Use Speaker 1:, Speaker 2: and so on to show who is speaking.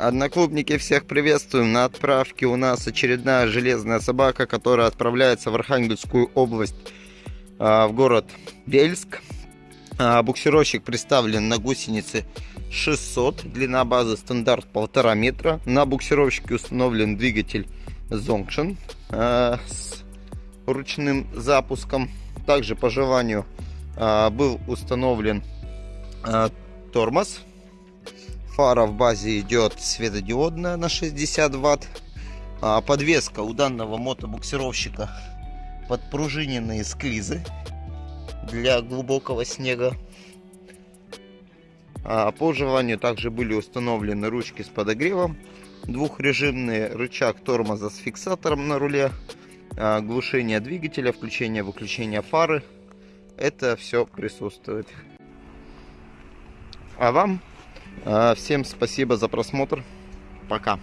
Speaker 1: Одноклубники, всех приветствуем. На отправке у нас очередная железная собака, которая отправляется в Архангельскую область, а, в город Бельск. А, буксировщик представлен на гусенице 600, длина базы стандарт 1,5 метра. На буксировщике установлен двигатель Zonction а, с ручным запуском. Также по желанию был установлен тормоз Фара в базе идет светодиодная на 60 ватт. А подвеска у данного мотобуксировщика подпружиненные склизы для глубокого снега. А по желанию также были установлены ручки с подогревом, двухрежимный рычаг тормоза с фиксатором на руле, а, глушение двигателя, включение-выключение фары. Это все присутствует. А вам всем спасибо за просмотр. Пока.